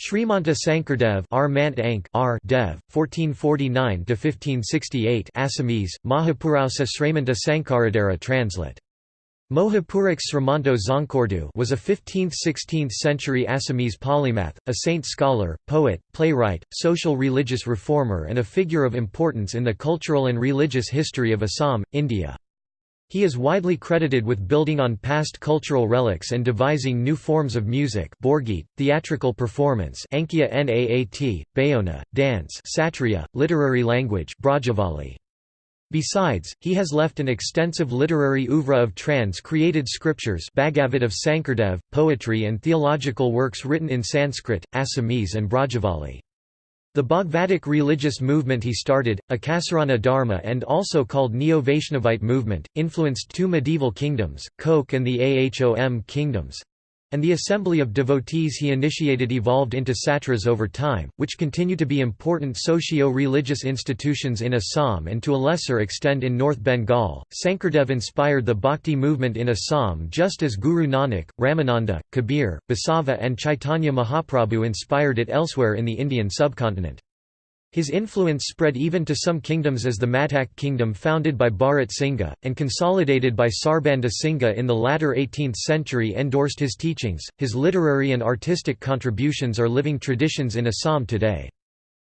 Srimanta Sankardev R. Mant Ank R. Dev, 1449–1568 Assamese, Mahapurausa Srimanta Sankaradhara translate. Mohapurik Srimanto Dzongkhordu was a 15th–16th century Assamese polymath, a saint scholar, poet, playwright, social religious reformer and a figure of importance in the cultural and religious history of Assam, India. He is widely credited with building on past cultural relics and devising new forms of music Borgit, theatrical performance Ankia Naat, Bayona, dance Satriya, literary language Brajavali. Besides, he has left an extensive literary oeuvre of trans-created scriptures Bhagavad of Sankardev, poetry and theological works written in Sanskrit, Assamese and Brajavali. The Bhagavatic religious movement he started, Akasarana Dharma and also called Neo-Vaishnavite movement, influenced two medieval kingdoms, Koch and the Ahom kingdoms. And the assembly of devotees he initiated evolved into satras over time, which continue to be important socio-religious institutions in Assam and to a lesser extent in North Bengal. Sankardev inspired the bhakti movement in Assam just as Guru Nanak, Ramananda, Kabir, Basava and Chaitanya Mahaprabhu inspired it elsewhere in the Indian subcontinent. His influence spread even to some kingdoms as the Matak kingdom founded by Bharat Singha, and consolidated by Sarbanda Singha in the latter 18th century endorsed his teachings. His literary and artistic contributions are living traditions in Assam today.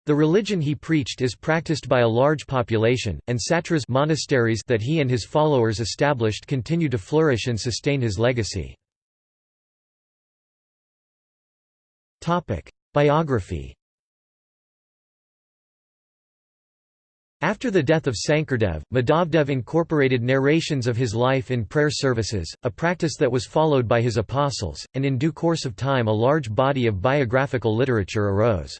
The religion he preached is practiced by a large population, and satras monasteries that he and his followers established continue to flourish and sustain his legacy. Biography After the death of Sankardev, Madhavdev incorporated narrations of his life in prayer services, a practice that was followed by his apostles, and in due course of time a large body of biographical literature arose.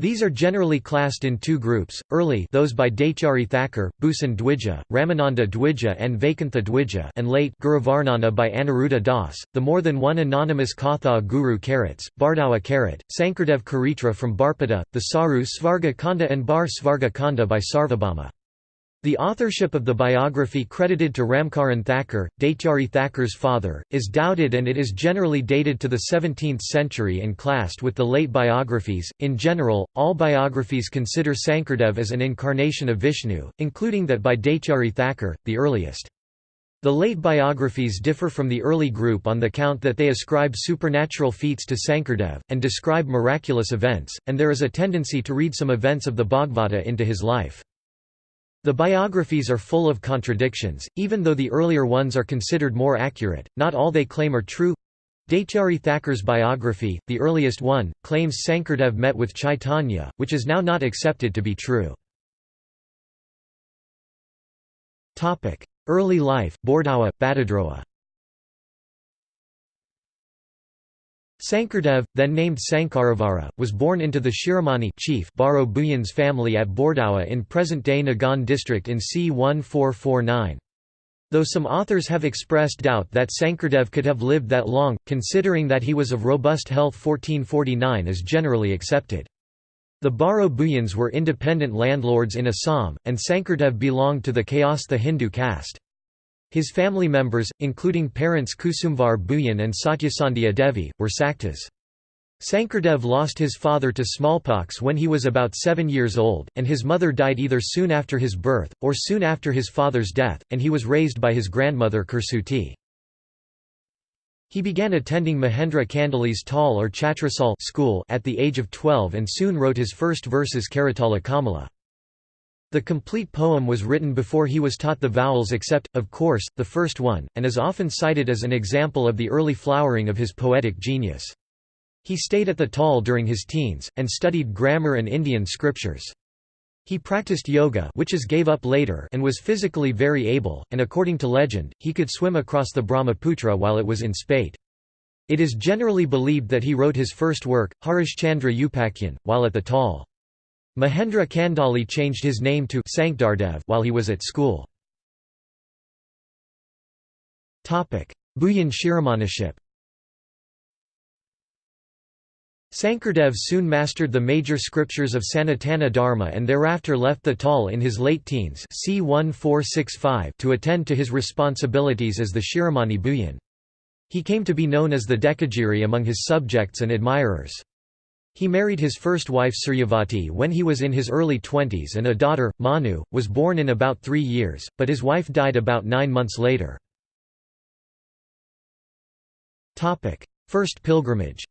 These are generally classed in two groups, early those by Daityari Thakur, Bhusan Dwija, Ramananda Dwija and Vaikuntha Dwija and late Guruvarnana by Anuruddha Das, the more than one anonymous Katha Guru Karats, Bardawa Karat, Sankardev Karitra from Barpeta, the Saru Svarga Kanda and Bar Svarga Kanda by Sarvabhauma. The authorship of the biography credited to Ramkaran Thakur, Daityari Thakur's father, is doubted and it is generally dated to the 17th century and classed with the late biographies. In general, all biographies consider Sankardev as an incarnation of Vishnu, including that by Daityari Thakur, the earliest. The late biographies differ from the early group on the count that they ascribe supernatural feats to Sankardev, and describe miraculous events, and there is a tendency to read some events of the Bhagavata into his life. The biographies are full of contradictions, even though the earlier ones are considered more accurate, not all they claim are true. Daityari Thakur's biography, the earliest one, claims Sankardev met with Chaitanya, which is now not accepted to be true. Early life, Bordawa, Batadroa Sankardev, then named Sankaravara, was born into the Shiromani chief Baro Bhuyan's family at Bordawa in present-day Nagaon district in c. 1449. Though some authors have expressed doubt that Sankardev could have lived that long, considering that he was of robust health 1449 is generally accepted. The Baro Bhuyans were independent landlords in Assam, and Sankardev belonged to the Kayastha Hindu caste. His family members, including parents Kusumvar Bhuyan and Satyasandhya Devi, were Saktas. Sankardev lost his father to smallpox when he was about seven years old, and his mother died either soon after his birth, or soon after his father's death, and he was raised by his grandmother Kursuti. He began attending Mahendra Kandali's Tal or Chatrasal school at the age of 12 and soon wrote his first verses Karatala Kamala. The complete poem was written before he was taught the vowels except, of course, the first one, and is often cited as an example of the early flowering of his poetic genius. He stayed at the Tal during his teens, and studied grammar and Indian scriptures. He practiced yoga which is gave up later and was physically very able, and according to legend, he could swim across the Brahmaputra while it was in spate. It is generally believed that he wrote his first work, Harishchandra Upakyan, while at the Tal. Mahendra Kandali changed his name to Sankardev while he was at school. Bhuyan Shiromaniship Sankardev soon mastered the major scriptures of Sanatana Dharma and thereafter left the Tal in his late teens c. 1465 to attend to his responsibilities as the Shiromani Bhuyan. He came to be known as the Dekagiri among his subjects and admirers. He married his first wife Suryavati when he was in his early twenties and a daughter, Manu, was born in about three years, but his wife died about nine months later. First pilgrimage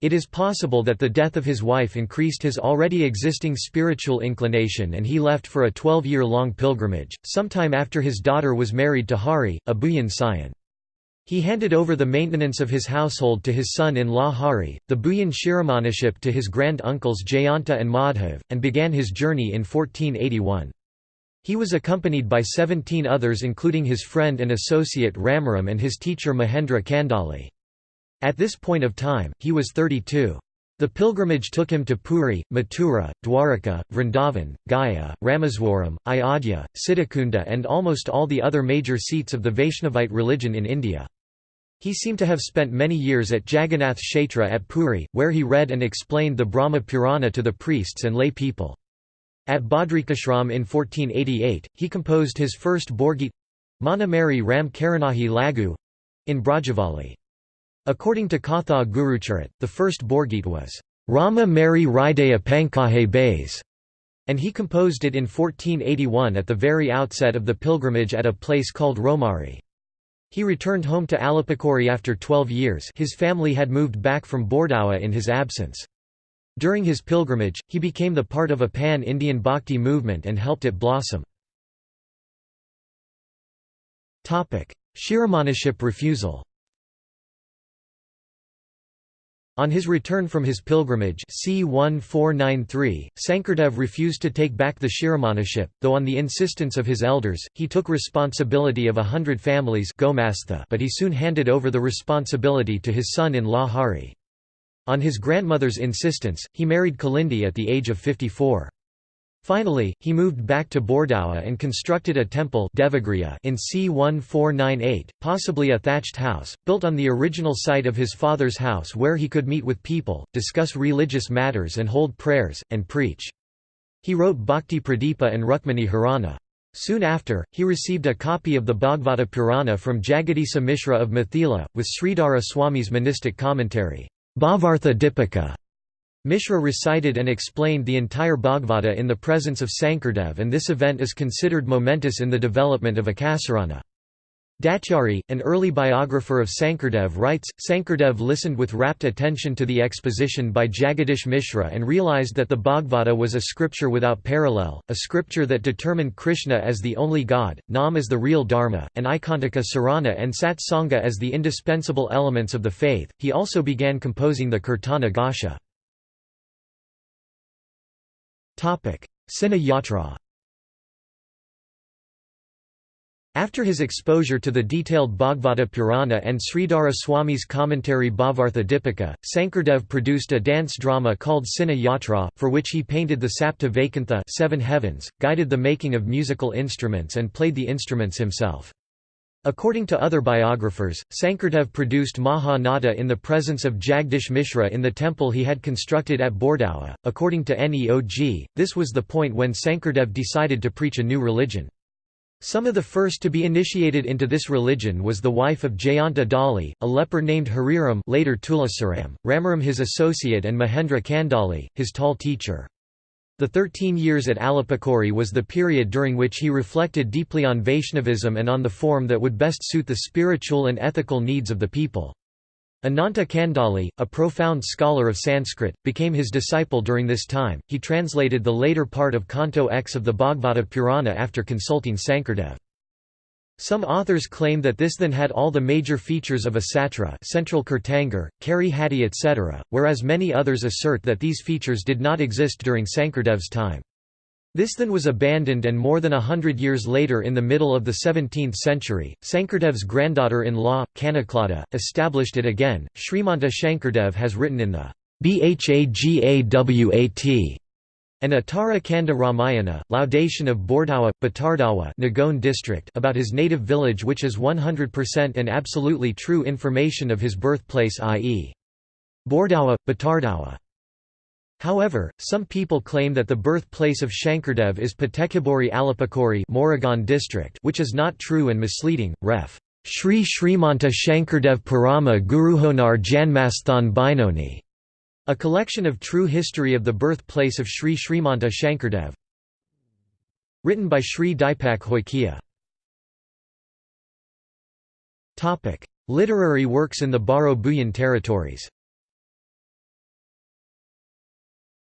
It is possible that the death of his wife increased his already existing spiritual inclination and he left for a 12-year-long pilgrimage, sometime after his daughter was married to Hari, a Bhuyan Sayan. He handed over the maintenance of his household to his son-in-law Hari, the Bhuyan Shiromaniship to his grand-uncles Jayanta and Madhav, and began his journey in 1481. He was accompanied by 17 others including his friend and associate Ramaram and his teacher Mahendra Kandali. At this point of time, he was 32. The pilgrimage took him to Puri, Mathura, Dwaraka, Vrindavan, Gaya, Rameswaram, Ayodhya, Siddhakunda and almost all the other major seats of the Vaishnavite religion in India. He seemed to have spent many years at Jagannath Kshetra at Puri, where he read and explained the Brahma Purana to the priests and lay people. At Badrikashram in 1488, he composed his first Borgit Manamari Ram Karanahi Lagu in Brajavali. According to Katha Gurucharit, the first Borgit was Rama Mary Ridaya Pankahe Bays, and he composed it in 1481 at the very outset of the pilgrimage at a place called Romari. He returned home to Alapakuri after 12 years his family had moved back from Bordawa in his absence. During his pilgrimage, he became the part of a pan-Indian bhakti movement and helped it blossom. Shiromaniship refusal on his return from his pilgrimage c. 1493, Sankardev refused to take back the Shiromaniship, though on the insistence of his elders, he took responsibility of a hundred families but he soon handed over the responsibility to his son-in-law Hari. On his grandmother's insistence, he married Kalindi at the age of 54. Finally, he moved back to Bordawa and constructed a temple Devagriya in c. 1498, possibly a thatched house, built on the original site of his father's house where he could meet with people, discuss religious matters and hold prayers, and preach. He wrote Bhakti Pradipa and Rukmani Harana. Soon after, he received a copy of the Bhagavata Purana from Jagadisa Mishra of Mithila, with Sridhara Swami's monistic commentary, Bhavartha Dipika. Mishra recited and explained the entire Bhagavata in the presence of Sankardev and this event is considered momentous in the development of Akasarana. Daityari, an early biographer of Sankardev writes, Sankardev listened with rapt attention to the exposition by Jagadish Mishra and realized that the Bhagavata was a scripture without parallel, a scripture that determined Krishna as the only god, Nam as the real dharma, and Ikantaka Sarana and Sat Sangha as the indispensable elements of the faith. He also began composing the Kirtana Ghosha. Sina Yatra After his exposure to the detailed Bhagavata Purana and Sridhara Swami's commentary Bhavartha Dipika, Sankardev produced a dance drama called Sina Yatra, for which he painted the Sapta Vaikuntha seven heavens, guided the making of musical instruments and played the instruments himself. According to other biographers, Sankardev produced Maha Nada in the presence of Jagdish Mishra in the temple he had constructed at Bordawa. According to Neog, this was the point when Sankardev decided to preach a new religion. Some of the first to be initiated into this religion was the wife of Jayanta Dali, a leper named Hariram later Tulasaram, Ramaram his associate and Mahendra Kandali, his tall teacher. The thirteen years at Alapakuri was the period during which he reflected deeply on Vaishnavism and on the form that would best suit the spiritual and ethical needs of the people. Ananta Kandali, a profound scholar of Sanskrit, became his disciple during this time. He translated the later part of Canto X of the Bhagavata Purana after consulting Sankardev. Some authors claim that this then had all the major features of a satra central Kirtangar, Kari etc., whereas many others assert that these features did not exist during Sankardev's time. This then was abandoned and more than a hundred years later in the middle of the 17th century, Sankardev's granddaughter-in-law, Kanaklada, established it again. Srimanta Shankardev has written in the Bhagawat and Uttara Kanda Ramayana, laudation of Bordawa, Batardawa Nagaon district about his native village which is 100% and absolutely true information of his birthplace i.e. Bordawa, Batardawa. However, some people claim that the birthplace of Shankardev is Patekaburi Alapakuri district which is not true and misleading, ref. Shri Shrimanta Shankardev Purama Guruhonar Janmasthan Binoni, a collection of true history of the birthplace of Sri Shrimanta Shankardev. Written by Sri Dipak Hoikia. Literary works in the Baro Bhuyan territories.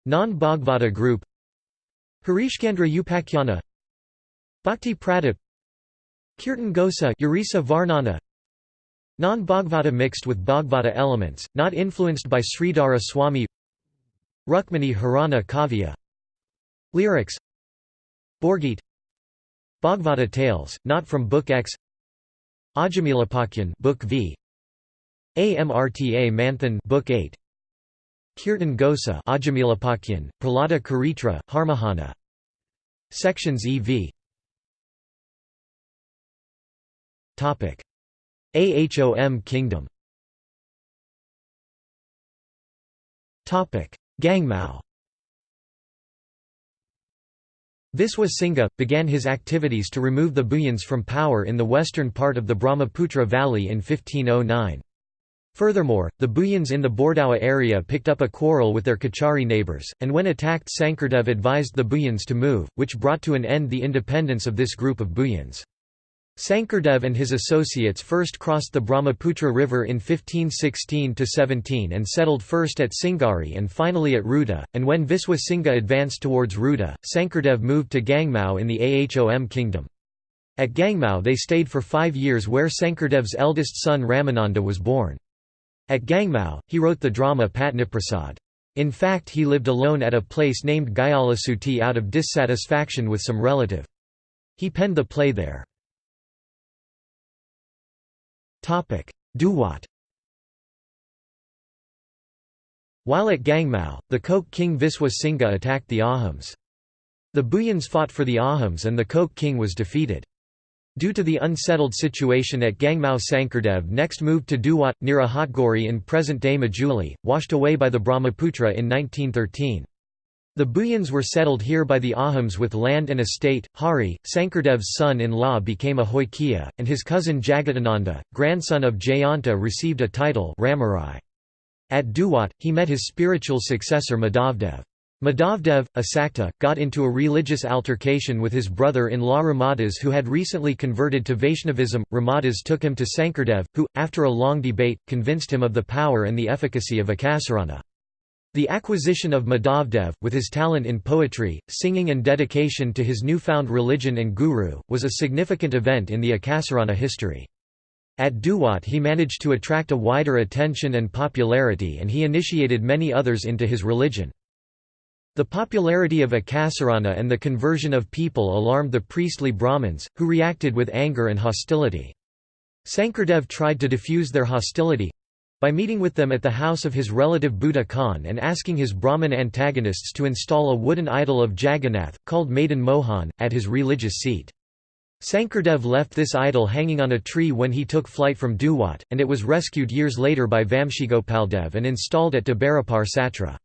Non-Bhagavata group. Harishchandra Upakhyanā Bhakti Pradip. Kirtan Ghosa Urisa Varnana Non-Bhagavata mixed with Bhagavata elements, not influenced by Sridhara Swami. Rukmini Harana Kavya. Lyrics. Borgit. Bhagavata Tales, not from Book X. Ajamilapakyan Book V. Amrta Manthan Book 8 Kirtan Ghosa Ajamilapakyan, Pralada Karitra, Harmahana. Sections EV Ahom Kingdom Gangmao Viswa Singha, began his activities to remove the Bhuyans from power in the western part of the Brahmaputra Valley in 1509. Furthermore, the Bhuyans in the Bordawa area picked up a quarrel with their Kachari neighbours, and when attacked Sankardev advised the Bhuyans to move, which brought to an end the independence of this group of Bhuyans. Sankardev and his associates first crossed the Brahmaputra River in 1516–17 and settled first at Singari and finally at Ruda, and when Viswa Singha advanced towards Ruda, Sankardev moved to Gangmao in the Ahom kingdom. At Gangmao they stayed for five years where Sankardev's eldest son Ramananda was born. At Gangmao, he wrote the drama Patniprasad. In fact he lived alone at a place named Gayalasuti out of dissatisfaction with some relative. He penned the play there. Duwat While at Gangmao, the Koch king Viswa Singha attacked the Ahoms. The Bhuyans fought for the Ahoms and the Koch king was defeated. Due to the unsettled situation at Gangmao Sankardev next moved to Duwat, near Ahatgori in present-day Majuli, washed away by the Brahmaputra in 1913. The Bhuyans were settled here by the Ahoms with land and estate. Hari, Sankardev's son-in-law became a Hoikia, and his cousin Jagadananda, grandson of Jayanta received a title Ramarai. At Duwat, he met his spiritual successor Madhavdev. Madhavdev, a Sakta, got into a religious altercation with his brother-in-law Ramadas who had recently converted to Vaishnavism. Ramadas took him to Sankardev, who, after a long debate, convinced him of the power and the efficacy of Akasarana. The acquisition of Madhavdev, with his talent in poetry, singing and dedication to his newfound religion and guru, was a significant event in the Akasarana history. At Duwat he managed to attract a wider attention and popularity and he initiated many others into his religion. The popularity of Akasarana and the conversion of people alarmed the priestly Brahmins, who reacted with anger and hostility. Sankardev tried to diffuse their hostility, by meeting with them at the house of his relative Buddha Khan and asking his Brahmin antagonists to install a wooden idol of Jagannath, called Madan Mohan, at his religious seat. Sankardev left this idol hanging on a tree when he took flight from Duwat, and it was rescued years later by Vamshigopaldev and installed at Tabarapar Satra.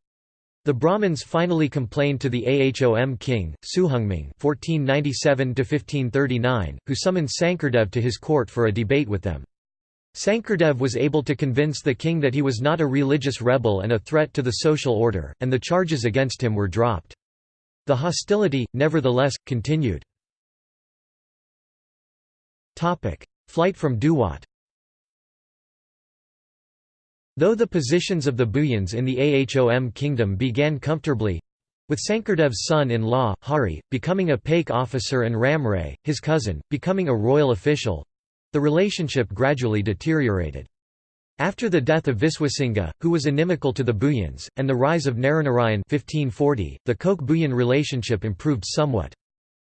The Brahmins finally complained to the Ahom king, Suhungming (1497–1539), who summoned Sankardev to his court for a debate with them. Sankardev was able to convince the king that he was not a religious rebel and a threat to the social order, and the charges against him were dropped. The hostility, nevertheless, continued. Flight from Duwat Though the positions of the Bhuyans in the Ahom kingdom began comfortably—with Sankardev's son-in-law, Hari, becoming a Paik officer and Ramray, his cousin, becoming a royal official, the relationship gradually deteriorated. After the death of Viswasingha, who was inimical to the Bhuyans, and the rise of Naranarayan 1540, the Koch-Bhuyan relationship improved somewhat.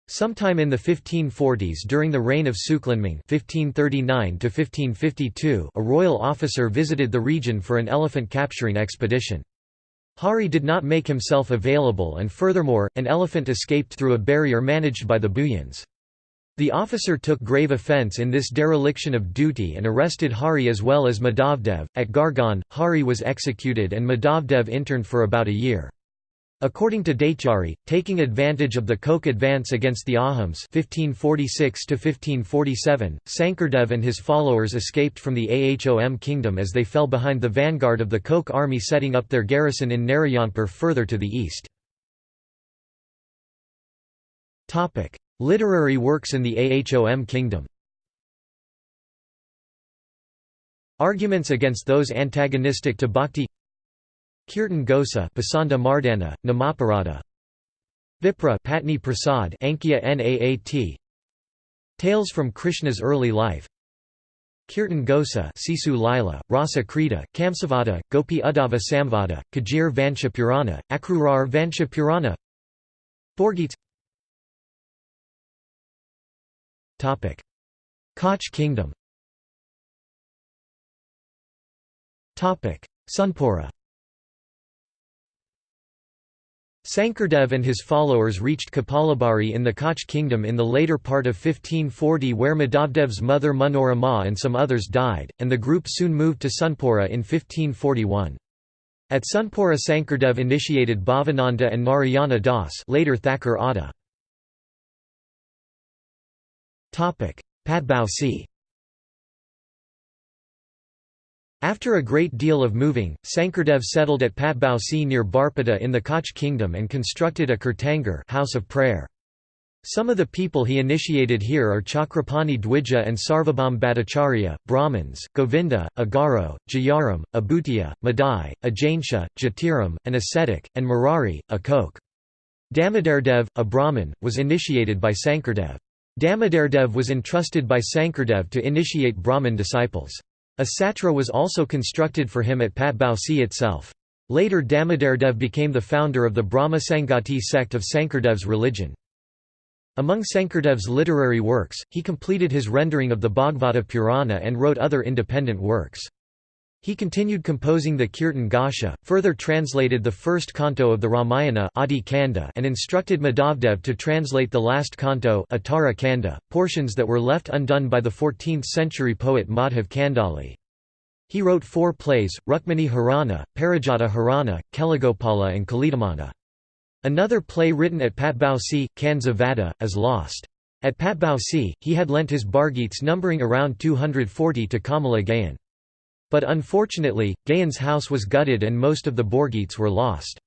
Sometime in the 1540s during the reign of Suklanming (1539–1552), a royal officer visited the region for an elephant capturing expedition. Hari did not make himself available and furthermore, an elephant escaped through a barrier managed by the Bhuyans. The officer took grave offence in this dereliction of duty and arrested Hari as well as Madhavdev. At Gargan, Hari was executed and Madhavdev interned for about a year. According to Daityari, taking advantage of the Koch advance against the Ahoms 1546–1547, Sankardev and his followers escaped from the Ahom kingdom as they fell behind the vanguard of the Koch army setting up their garrison in Narayanpur further to the east. Literary works in the Ahom kingdom. Arguments against those antagonistic to bhakti. Kirtan Ghosa Pasanda Mardana, Namaparada Vipra Patni Prasad Ankya Naat Tales from Krishna's early life. Kirtan Ghosa Sisu Lila, Rasa Krita, Kamsavada, Gopi Uddhava Samvada, Kajir Vansha Purana, Akrurar Vansha Purana Koch kingdom Sunpura Sankardev and his followers reached Kapalabari in the Koch kingdom in the later part of 1540 where Madhavdev's mother Manorama and some others died, and the group soon moved to Sunpura in 1541. At Sunpura Sankardev initiated Bhavananda and Narayana Das later Thakur Adda. Patbausi After a great deal of moving, Sankardev settled at Patbausi near Barpeta in the Koch kingdom and constructed a Kirtangar house of prayer. Some of the people he initiated here are Chakrapani Dwija and Sarvabhaum Bhattacharya, Brahmins, Govinda, Agaro, Jayaram, Abhutiya, Madai, Ajainsha, Jatiram, an ascetic, and Murari, a Koch. Damodardev, a Brahmin, was initiated by Sankardev. Damodardev was entrusted by Sankardev to initiate Brahmin disciples. A satra was also constructed for him at Patbausi itself. Later Damodardev became the founder of the Brahma Sangati sect of Sankardev's religion. Among Sankardev's literary works, he completed his rendering of the Bhagavata Purana and wrote other independent works. He continued composing the Kirtan Ghosa, further translated the first canto of the Ramayana Adi Kanda and instructed Madhavdev to translate the last canto Uttara Kanda, portions that were left undone by the 14th-century poet Madhav Kandali. He wrote four plays, Rukmini Harana, Parijata Harana, Kelagopala and Kalidamana. Another play written at Patbausi, Kanza Vada, is lost. At Patbausi, he had lent his Bargeets numbering around 240 to Kamala Gayan. But unfortunately, Gayan's house was gutted and most of the Borgeets were lost.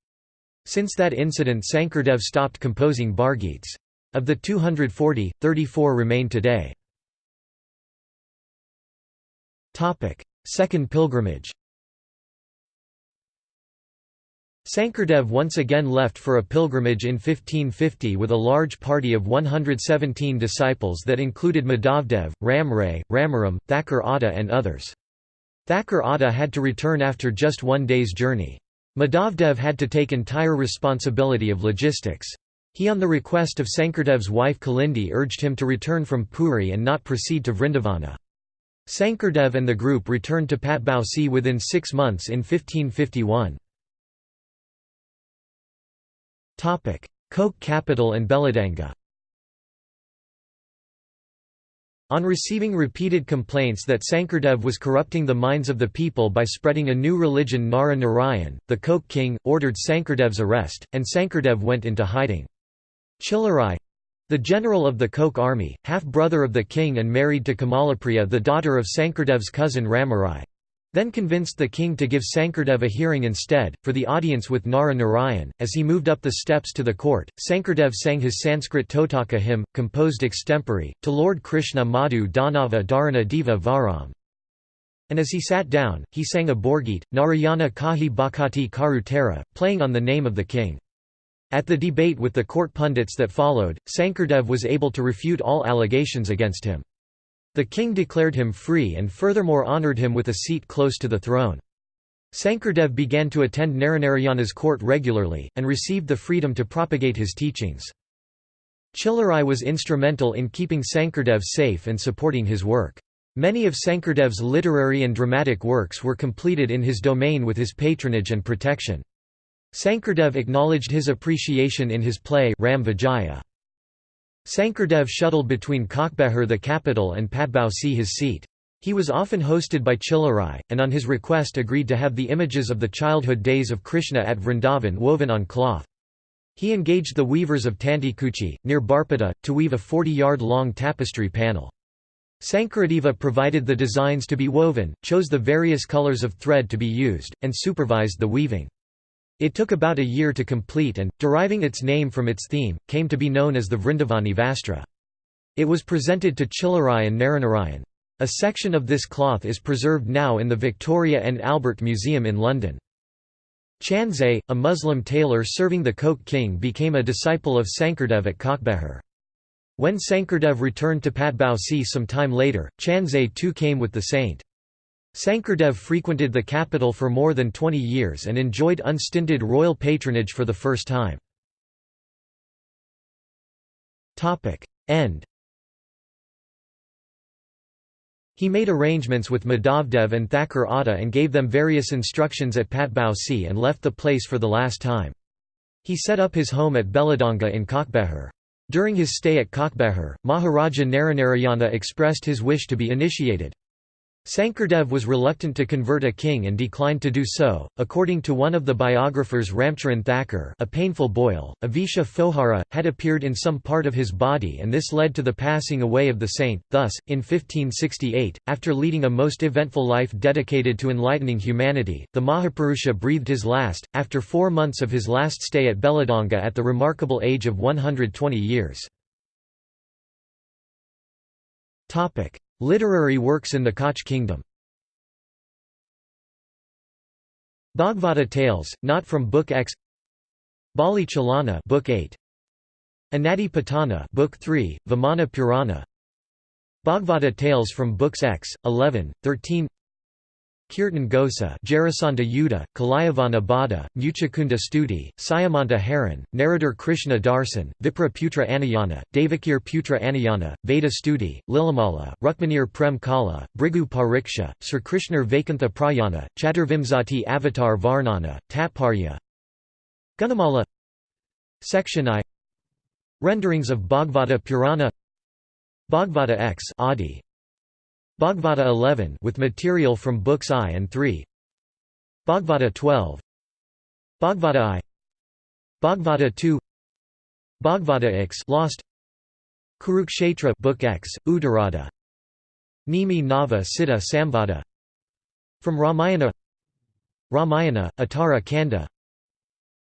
Since that incident Sankardev stopped composing Bargeets. Of the 240, 34 remain today. Second pilgrimage Sankardev once again left for a pilgrimage in 1550 with a large party of 117 disciples that included Madhavdev, Ramray, Ramaram, Thakur Adda and others. Thakur Adda had to return after just one day's journey. Madhavdev had to take entire responsibility of logistics. He on the request of Sankardev's wife Kalindi urged him to return from Puri and not proceed to Vrindavana. Sankardev and the group returned to Patbausi within six months in 1551. Koch capital and Belladanga On receiving repeated complaints that Sankardev was corrupting the minds of the people by spreading a new religion Nara Narayan, the Koch king, ordered Sankardev's arrest, and Sankardev went into hiding. Chillarai—the general of the Koch army, half-brother of the king and married to Kamalapriya the daughter of Sankardev's cousin Ramarai, then convinced the king to give Sankardev a hearing instead, for the audience with Nara Narayan. As he moved up the steps to the court, Sankardev sang his Sanskrit Totaka hymn, composed extempore, to Lord Krishna Madhu Danava Dharana Deva Varam. And as he sat down, he sang a Borgeet, Narayana Kahi Bhakati Karutera, playing on the name of the king. At the debate with the court pundits that followed, Sankardev was able to refute all allegations against him. The king declared him free and furthermore honoured him with a seat close to the throne. Sankardev began to attend Naranarayana's court regularly, and received the freedom to propagate his teachings. Chillarai was instrumental in keeping Sankardev safe and supporting his work. Many of Sankardev's literary and dramatic works were completed in his domain with his patronage and protection. Sankardev acknowledged his appreciation in his play Ram Vijaya. Sankardev shuttled between Kokbehar the capital and Patbausi his seat. He was often hosted by Chillarai, and on his request agreed to have the images of the childhood days of Krishna at Vrindavan woven on cloth. He engaged the weavers of Tantikuchi, near Barpeta, to weave a 40-yard-long tapestry panel. Sankaradeva provided the designs to be woven, chose the various colors of thread to be used, and supervised the weaving. It took about a year to complete and, deriving its name from its theme, came to be known as the Vrindavani Vastra. It was presented to Chillarai and Naranarayan. A section of this cloth is preserved now in the Victoria and Albert Museum in London. Chanze, a Muslim tailor serving the Koch king became a disciple of Sankardev at Kokbehar. When Sankardev returned to Patbausi some time later, Chanze too came with the saint. Sankardev frequented the capital for more than 20 years and enjoyed unstinted royal patronage for the first time. End He made arrangements with Madhavdev and Thakur Atta and gave them various instructions at Patbausi and left the place for the last time. He set up his home at Beladanga in Kokbehar. During his stay at Kokbehar, Maharaja Naranarayana expressed his wish to be initiated. Sankardev was reluctant to convert a king and declined to do so. According to one of the biographers Ramcharan Thakur, a painful boil, a Visha Fohara, had appeared in some part of his body and this led to the passing away of the saint. Thus, in 1568, after leading a most eventful life dedicated to enlightening humanity, the Mahapurusha breathed his last, after four months of his last stay at Beladanga at the remarkable age of 120 years. Literary works in the Koch kingdom. Bhagavata Tales, not from Book X. Bali Chalana Book 8 Anadi Patana Book 3, Vamana Purana. Bhagavata Tales from Books X, 11, 13 Kirtan Ghosa Jarasandha Yuddha, Kalayavana Bada, Muchakunda Stuti, Sayamanta Haran, Narrator Krishna Darsan, Vipra Putra Anayana, Devakir Putra Anayana, Veda Stuti, Lilamala, Rukmanir Prem Kala, Bhrigu Pariksha, Sir Krishna Vaikuntha Prayana, Chaturvimsati Avatar Varnana, Tatparya. Gunamala. Section I. Renderings of Bhagavata Purana. Bhagavata X. Adi Bhagavata 11 with material from books I and 3 Bhagavata 12 Bhagavata I. Bhagavata 2 Bhagavata X lost. Kurukshetra book X Uttarada Nimi Nava Siddha Samvada. From Ramayana. Ramayana Atara Kanda.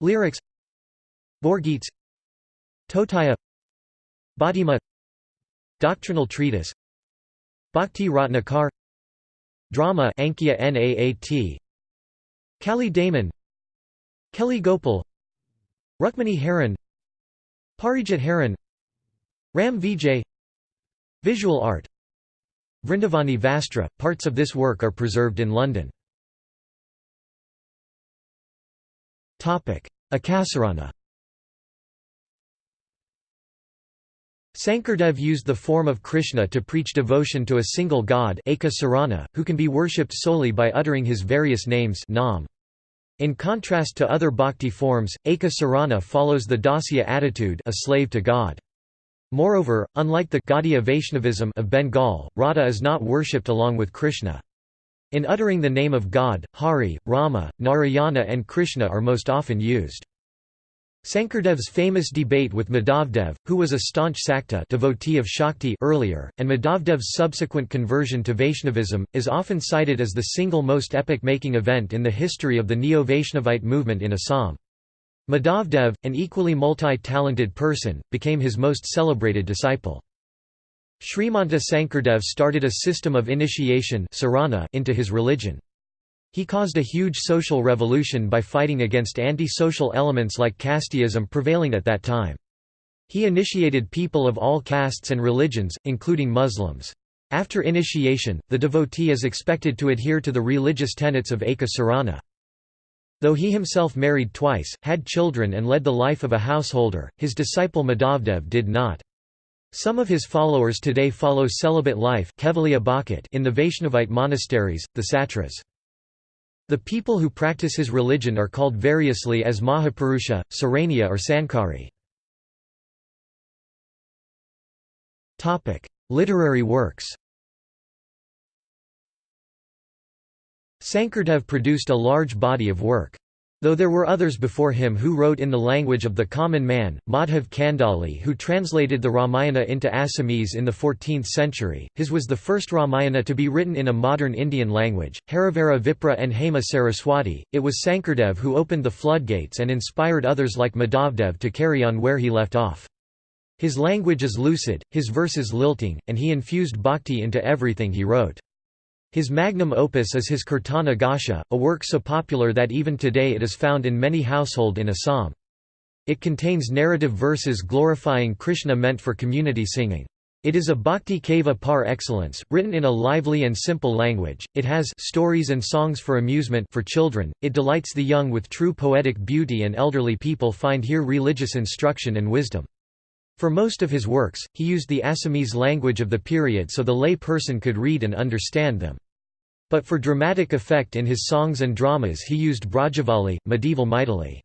Lyrics. Borgeets Totaya. Bhattima Doctrinal treatise Bhakti Ratnakar Drama Ankia Naat Kali Daman Keli Gopal Rukmani Haran Parijat Haran Ram Vijay Visual art Vrindavani Vastra, parts of this work are preserved in London. Akasarana Sankardev used the form of Krishna to preach devotion to a single god who can be worshipped solely by uttering his various names nam. In contrast to other bhakti forms, Eka Sarana follows the Dasya attitude a slave to God. Moreover, unlike the Gaudiya Vaishnavism of Bengal, Radha is not worshipped along with Krishna. In uttering the name of God, Hari, Rama, Narayana and Krishna are most often used. Sankardev's famous debate with Madhavdev, who was a staunch Sakta devotee of Shakti earlier, and Madhavdev's subsequent conversion to Vaishnavism, is often cited as the single most epoch-making event in the history of the Neo-Vaishnavite movement in Assam. Madhavdev, an equally multi-talented person, became his most celebrated disciple. Srimanta Sankardev started a system of initiation into his religion. He caused a huge social revolution by fighting against anti-social elements like casteism prevailing at that time. He initiated people of all castes and religions, including Muslims. After initiation, the devotee is expected to adhere to the religious tenets of Eka Sarana. Though he himself married twice, had children and led the life of a householder, his disciple Madhavdev did not. Some of his followers today follow celibate life in the Vaishnavite monasteries, the Satras. The people who practice his religion are called variously as Mahapurusha, Saranya or Sankari. Literary works Sankardev produced a large body of work. Though there were others before him who wrote in the language of the common man, Madhav Kandali who translated the Ramayana into Assamese in the 14th century, his was the first Ramayana to be written in a modern Indian language, Harivara Vipra and Hema Saraswati, it was Sankardev who opened the floodgates and inspired others like Madhavdev to carry on where he left off. His language is lucid, his verses lilting, and he infused bhakti into everything he wrote. His magnum opus is his Kirtana Ghosha, a work so popular that even today it is found in many household in Assam. It contains narrative verses glorifying Krishna meant for community singing. It is a bhakti kava par excellence, written in a lively and simple language. It has stories and songs for amusement for children. It delights the young with true poetic beauty and elderly people find here religious instruction and wisdom. For most of his works, he used the Assamese language of the period so the lay person could read and understand them. But for dramatic effect in his songs and dramas he used Brajavali, medieval Maithili.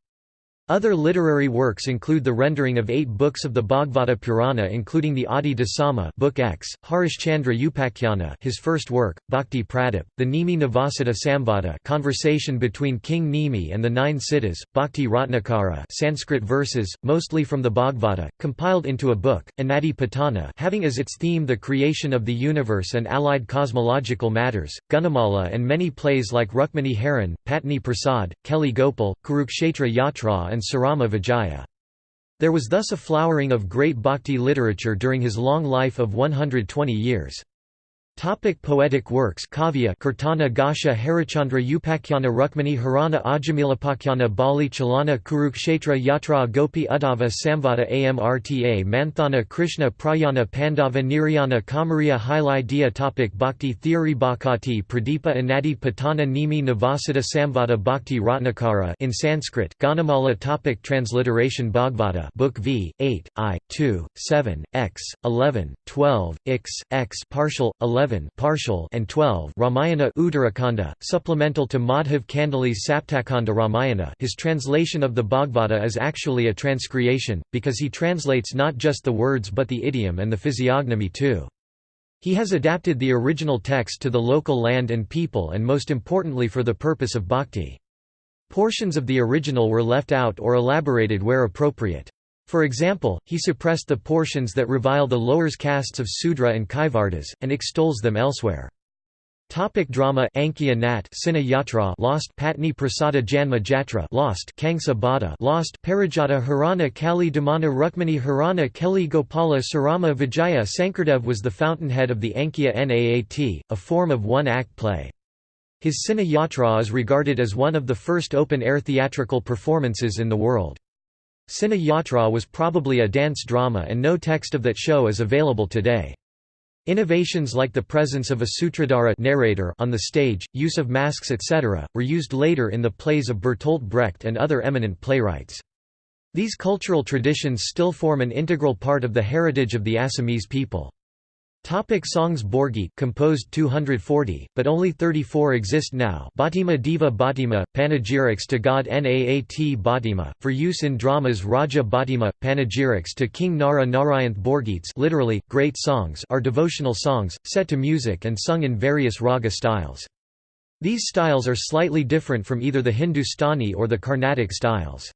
Other literary works include the rendering of eight books of the Bhagavata Purana including the Adi Dasama Book X, Harishchandra Upakhyana his first work, Bhakti Pradip, the Nimi Navasita Samvada conversation between King Nimi and the Nine Siddhas, Bhakti Ratnakara Sanskrit verses, mostly from the Bhagavata, compiled into a book, Anadi Patana having as its theme the creation of the universe and allied cosmological matters, Gunamala and many plays like Rukmani Haran, Patni Prasad, Keli Gopal, Kurukshetra Yatra and Surama Vijaya. There was thus a flowering of great bhakti literature during his long life of 120 years. Topic poetic works Kavya Kirtana Ghosha Harichandra Upakhyana Rukmani Harana Ajamilapakyana Bali Chalana Kurukshetra Yatra Gopi Uddhava Samvada Amrta Manthana Krishna Prayana Pandava Nirayana Kamariya Hilai Dia. Topic Bhakti theory Bhakati Pradeepa Anadi Patana Nimi Navasita Samvada Bhakti Ratnakara in Sanskrit. Gunamala. Topic Transliteration Bhagavata Book V 8 I 2 7 X 11 12 X X partial 11 11 partial and 12 Ramayana Uttarakhanda, supplemental to Madhav Kandali's Saptakhanda Ramayana his translation of the Bhagavata is actually a transcreation, because he translates not just the words but the idiom and the physiognomy too. He has adapted the original text to the local land and people and most importantly for the purpose of bhakti. Portions of the original were left out or elaborated where appropriate. For example, he suppressed the portions that revile the lower castes of Sudra and Kaivartas, and extols them elsewhere. Topic drama Ankiya Nat Sina Yatra Lost Patni Prasada Janma Jatra Lost Kangsa Bada Lost Parijata Harana Kali Damana Rukmani Harana Keli Gopala Surama Vijaya Sankardev was the fountainhead of the Ankiya Naat, a form of one-act play. His Sina Yatra is regarded as one of the first open-air theatrical performances in the world. Sina Yatra was probably a dance drama and no text of that show is available today. Innovations like the presence of a sutradhara narrator on the stage, use of masks etc., were used later in the plays of Bertolt Brecht and other eminent playwrights. These cultural traditions still form an integral part of the heritage of the Assamese people. Topic songs Borgi composed 240, but only 34 exist now Bhatima Diva Bhatima, panegyrics to god Naat Bhatima, for use in dramas Raja Bhatima, panegyrics to King Nara Narayanth Borgits literally, great songs are devotional songs, set to music and sung in various raga styles. These styles are slightly different from either the Hindustani or the Carnatic styles.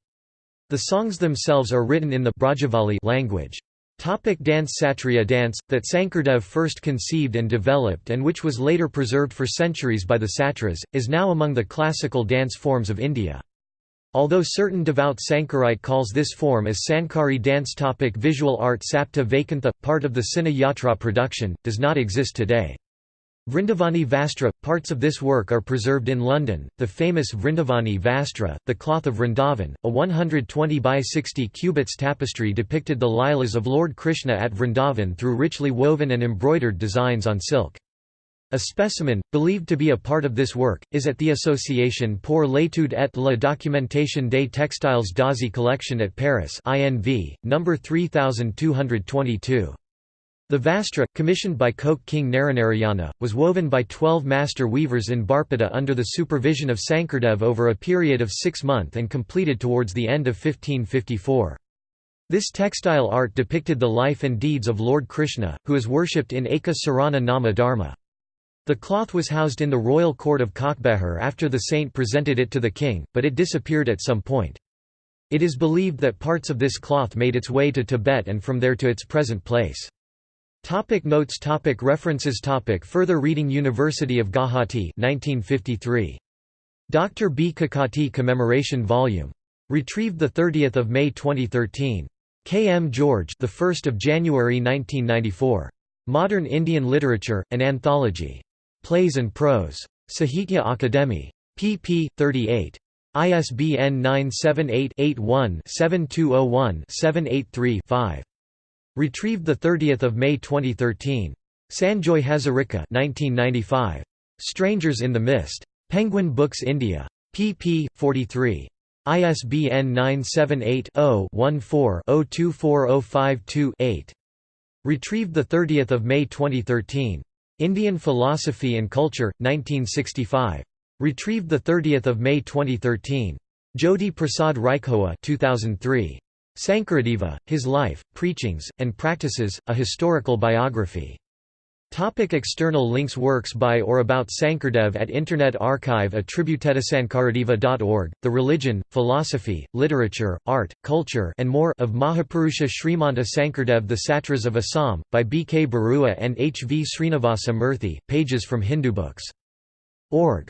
The songs themselves are written in the language. Topic dance Satriya dance, that Sankardev first conceived and developed and which was later preserved for centuries by the Satras, is now among the classical dance forms of India. Although certain devout Sankarite calls this form as Sankari dance topic Visual art Sapta Vaikuntha, part of the Sina Yatra production, does not exist today. Vrindavani Vastra – Parts of this work are preserved in London, the famous Vrindavani Vastra, the cloth of Vrindavan, a 120 by 60 cubits tapestry depicted the Lilas of Lord Krishna at Vrindavan through richly woven and embroidered designs on silk. A specimen, believed to be a part of this work, is at the Association pour l'étude et la documentation des textiles d'Asie collection at Paris INV, number 3222. The Vastra, commissioned by Koch King Naranarayana, was woven by twelve master weavers in Barpeta under the supervision of Sankardev over a period of six months and completed towards the end of 1554. This textile art depicted the life and deeds of Lord Krishna, who is worshipped in Eka Sarana Nama Dharma. The cloth was housed in the royal court of Kokbehar after the saint presented it to the king, but it disappeared at some point. It is believed that parts of this cloth made its way to Tibet and from there to its present place. Topic notes topic References topic Further reading University of Guwahati 1953. Dr. B. Kakati Commemoration Volume. Retrieved 30 May 2013. K. M. George the 1st of January 1994. Modern Indian Literature, an Anthology. Plays and Prose. Sahitya Akademi. pp. 38. ISBN 978-81-7201-783-5. Retrieved 30 May 2013. Sanjoy Hazarika 1995. Strangers in the Mist. Penguin Books India. pp. 43. ISBN 978 0 14 024052 8. Retrieved 30 May 2013. Indian Philosophy and Culture, 1965. Retrieved 30 May 2013. Jyoti Prasad Rajkhowa 2003. Sankaradeva, His Life, Preachings, and Practices, A Historical Biography. Topic external links Works by or about Sankardev at Internet Archive attributedtosankaradeva.org, The Religion, Philosophy, Literature, Art, Culture and more of Mahapurusha Srimanta Sankardev The Satras of Assam, by B. K. Barua and H. V. Srinivasa Murthy, pages from Hindu books. Org.